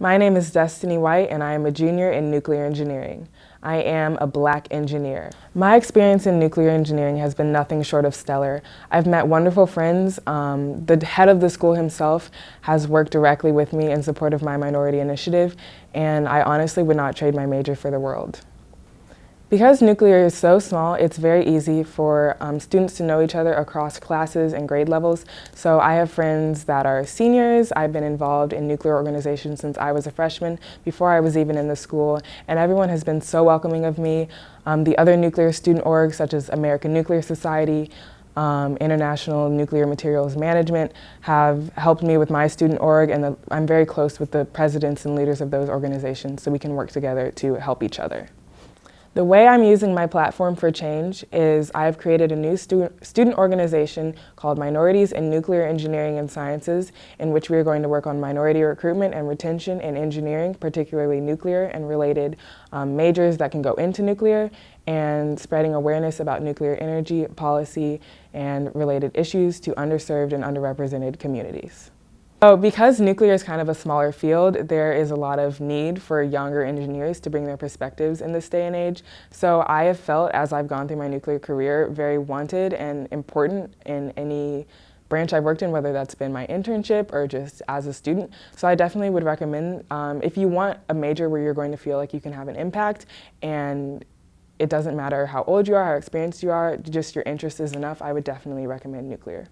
My name is Destiny White and I am a junior in nuclear engineering. I am a black engineer. My experience in nuclear engineering has been nothing short of stellar. I've met wonderful friends. Um, the head of the school himself has worked directly with me in support of my minority initiative and I honestly would not trade my major for the world. Because nuclear is so small, it's very easy for um, students to know each other across classes and grade levels. So I have friends that are seniors. I've been involved in nuclear organizations since I was a freshman, before I was even in the school, and everyone has been so welcoming of me. Um, the other nuclear student orgs, such as American Nuclear Society, um, International Nuclear Materials Management have helped me with my student org and the, I'm very close with the presidents and leaders of those organizations so we can work together to help each other. The way I'm using my platform for change is I've created a new stu student organization called Minorities in Nuclear Engineering and Sciences in which we are going to work on minority recruitment and retention in engineering, particularly nuclear and related um, majors that can go into nuclear and spreading awareness about nuclear energy policy and related issues to underserved and underrepresented communities. So because nuclear is kind of a smaller field, there is a lot of need for younger engineers to bring their perspectives in this day and age. So I have felt, as I've gone through my nuclear career, very wanted and important in any branch I've worked in, whether that's been my internship or just as a student. So I definitely would recommend, um, if you want a major where you're going to feel like you can have an impact and it doesn't matter how old you are, how experienced you are, just your interest is enough, I would definitely recommend nuclear.